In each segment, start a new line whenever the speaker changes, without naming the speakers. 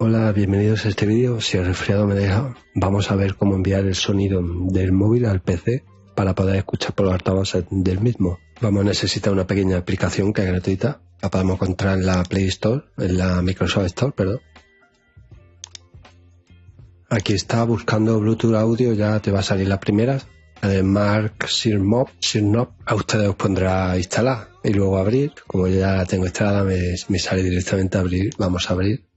Hola, bienvenidos a este vídeo. Si el resfriado me deja, vamos a ver cómo enviar el sonido del móvil al PC para poder escuchar por los altavoces del mismo. Vamos a necesitar una pequeña aplicación que es gratuita. La podemos encontrar en la Play Store, en la Microsoft Store, perdón. Aquí está buscando Bluetooth audio, ya te va a salir la primera. La de Mark Sirmop, Sirnop, a ustedes os pondrá instalar y luego abrir. Como ya la tengo instalada, me, me sale directamente a abrir. Vamos a abrir.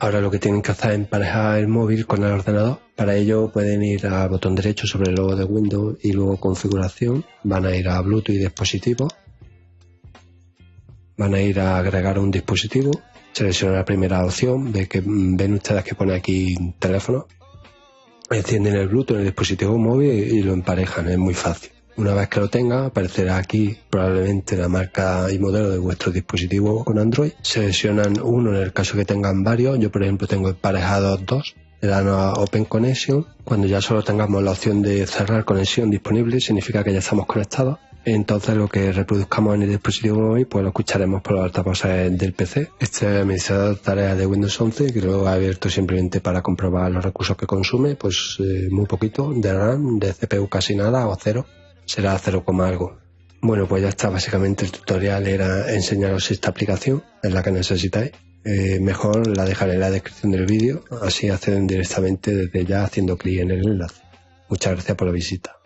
Ahora lo que tienen que hacer es emparejar el móvil con el ordenador. Para ello pueden ir al botón derecho sobre el logo de Windows y luego configuración. Van a ir a Bluetooth y dispositivo. Van a ir a agregar un dispositivo. Seleccionan la primera opción. Ve que, ven ustedes que pone aquí teléfono. Encienden el Bluetooth en el dispositivo móvil y lo emparejan. Es muy fácil. Una vez que lo tenga, aparecerá aquí probablemente la marca y modelo de vuestro dispositivo con Android. Seleccionan uno en el caso que tengan varios. Yo, por ejemplo, tengo emparejados dos. Le dan a Open Connection. Cuando ya solo tengamos la opción de cerrar conexión disponible, significa que ya estamos conectados. Entonces lo que reproduzcamos en el dispositivo móvil pues lo escucharemos por los altavoces del PC. Este es el administrador de tareas de Windows 11 que lo he abierto simplemente para comprobar los recursos que consume, pues eh, muy poquito de RAM, de CPU casi nada o cero será 0, algo. Bueno, pues ya está. Básicamente el tutorial era enseñaros esta aplicación, es la que necesitáis. Eh, mejor la dejaré en la descripción del vídeo, así acceden directamente desde ya haciendo clic en el enlace. Muchas gracias por la visita.